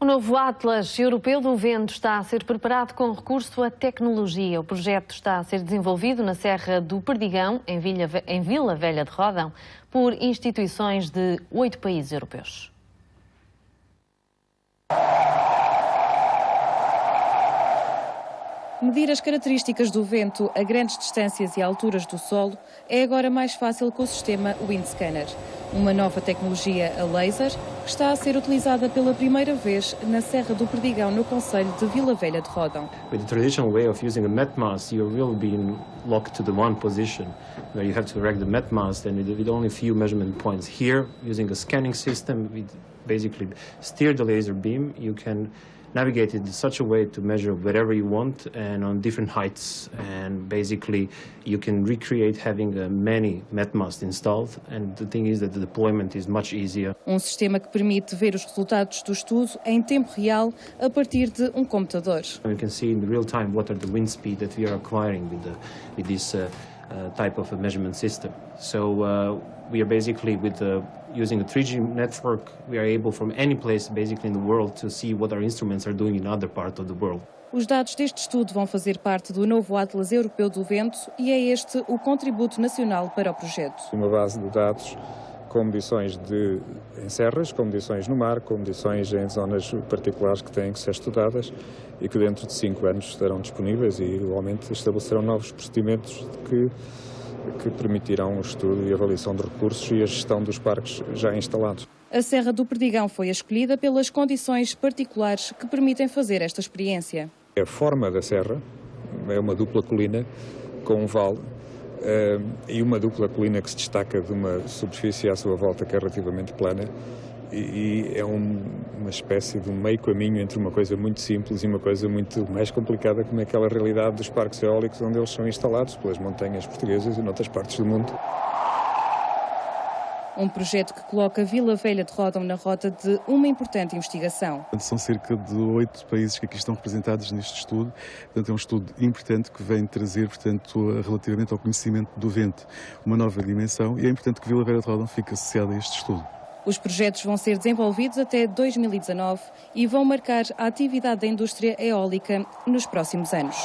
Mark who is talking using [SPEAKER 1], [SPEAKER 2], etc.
[SPEAKER 1] O novo Atlas Europeu do Vento está a ser preparado com recurso à tecnologia. O projeto está a ser desenvolvido na Serra do Perdigão, em Vila, Velha de Rodão, por instituições de oito países europeus.
[SPEAKER 2] Medir as características do vento a grandes distâncias e alturas do solo é agora mais fácil com o sistema Windscanner, uma nova tecnologia a laser que está a ser utilizada pela primeira vez na Serra do Perdigão, no Conselho de Vila Velha de Rodão.
[SPEAKER 3] With the traditional way of using a met mast, you're really being locked to the one position where you have to erect the met mast and with only few measurement points. Here, using a scanning system, we basically steer the laser beam. You can navigate it in such a way to measure whatever you want and on different heights. And basically, you can recreate having uh, many MetMasts installed. And the thing is that the deployment is much easier.
[SPEAKER 2] Um sistema que permite ver os resultados do estudo em tempo real a partir de um computador.
[SPEAKER 3] You can see in real time what are the wind speed that we are acquiring with, the, with this uh, uh, type of a measurement system. So uh, we are basically with the using a 3G network, we are able from any place basically in the world to see what our instruments are doing in other parts of the world.
[SPEAKER 2] Os dados deste estudo vão fazer parte do novo Atlas Europeu do Vento e é este o contributo nacional para o projeto.
[SPEAKER 4] Uma base de dados com medições de, em serras, com medições no mar, com medições em zonas particulares que têm que ser estudadas e que dentro de cinco anos estarão disponíveis e, igualmente, estabelecerão novos procedimentos que que permitirão o estudo e avaliação de recursos e a gestão dos parques já instalados.
[SPEAKER 2] A Serra do Perdigão foi escolhida pelas condições particulares que permitem fazer esta experiência.
[SPEAKER 4] A forma da serra é uma dupla colina com um vale uh, e uma dupla colina que se destaca de uma superfície à sua volta que é relativamente plana e, é um, uma espécie de um meio caminho entre uma coisa muito simples e uma coisa muito mais complicada como é aquela realidade dos parques eólicos onde eles são instalados pelas montanhas portuguesas e noutras partes do mundo.
[SPEAKER 2] Um projeto que coloca Vila Velha de Rodão na rota de uma importante investigação.
[SPEAKER 5] São cerca de oito países que aqui estão representados neste estudo. Portanto, é um estudo importante que vem trazer, portanto, relativamente ao conhecimento do vento, uma nova dimensão e é importante que Vila Velha de Rodão fique associada a este estudo.
[SPEAKER 2] Os projetos vão ser desenvolvidos até 2019 e vão marcar a atividade da indústria eólica nos próximos anos.